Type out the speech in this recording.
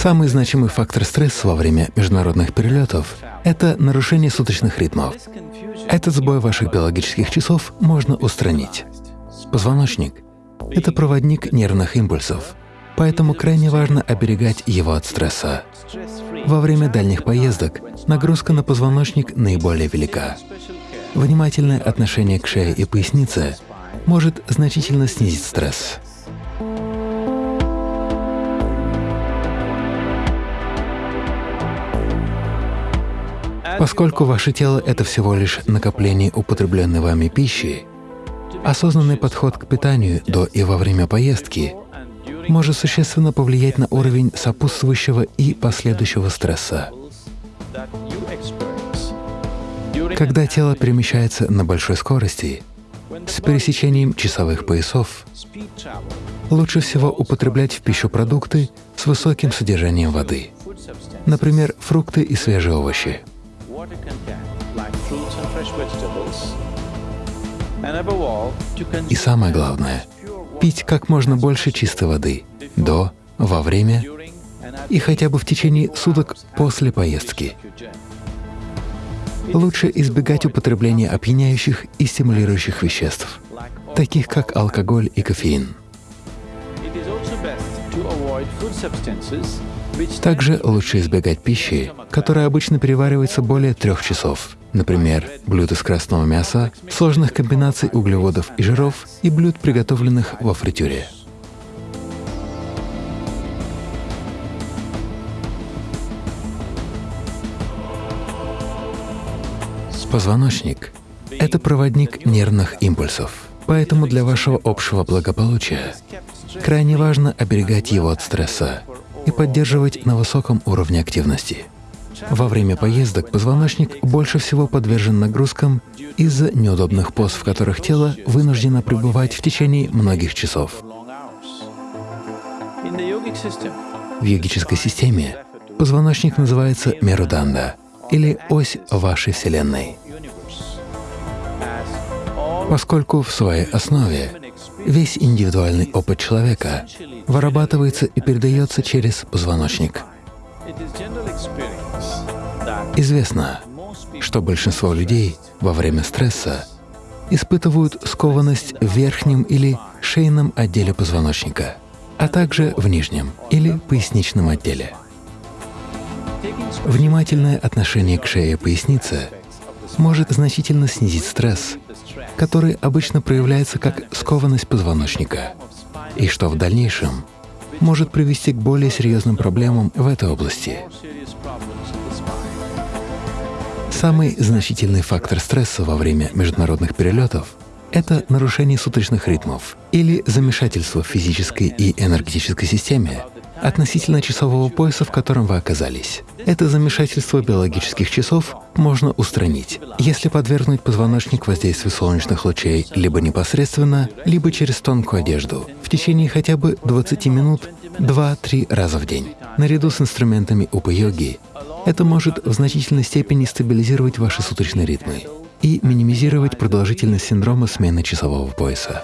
Самый значимый фактор стресса во время международных перелетов — это нарушение суточных ритмов. Этот сбой ваших биологических часов можно устранить. Позвоночник — это проводник нервных импульсов, поэтому крайне важно оберегать его от стресса. Во время дальних поездок нагрузка на позвоночник наиболее велика. Внимательное отношение к шее и пояснице может значительно снизить стресс. Поскольку ваше тело — это всего лишь накопление употребленной вами пищи, осознанный подход к питанию до и во время поездки может существенно повлиять на уровень сопутствующего и последующего стресса. Когда тело перемещается на большой скорости, с пересечением часовых поясов, лучше всего употреблять в пищу продукты с высоким содержанием воды, например, фрукты и свежие овощи. И самое главное — пить как можно больше чистой воды до, во время и хотя бы в течение суток после поездки. Лучше избегать употребления опьяняющих и стимулирующих веществ, таких как алкоголь и кофеин. Также лучше избегать пищи, которая обычно переваривается более трех часов, например, блюд из красного мяса, сложных комбинаций углеводов и жиров и блюд, приготовленных во фритюре. Позвоночник — это проводник нервных импульсов, поэтому для вашего общего благополучия крайне важно оберегать его от стресса и поддерживать на высоком уровне активности. Во время поездок позвоночник больше всего подвержен нагрузкам из-за неудобных поз, в которых тело вынуждено пребывать в течение многих часов. В йогической системе позвоночник называется меруданда или ось вашей Вселенной, поскольку в своей основе весь индивидуальный опыт человека вырабатывается и передается через позвоночник. Известно, что большинство людей во время стресса испытывают скованность в верхнем или шейном отделе позвоночника, а также в нижнем или поясничном отделе. Внимательное отношение к шее и пояснице может значительно снизить стресс, который обычно проявляется как скованность позвоночника, и что в дальнейшем может привести к более серьезным проблемам в этой области. Самый значительный фактор стресса во время международных перелетов — это нарушение суточных ритмов или замешательство в физической и энергетической системе относительно часового пояса, в котором вы оказались. Это замешательство биологических часов можно устранить, если подвергнуть позвоночник воздействию солнечных лучей либо непосредственно, либо через тонкую одежду в течение хотя бы 20 минут 2-3 раза в день. Наряду с инструментами упа-йоги это может в значительной степени стабилизировать ваши суточные ритмы и минимизировать продолжительность синдрома смены часового пояса.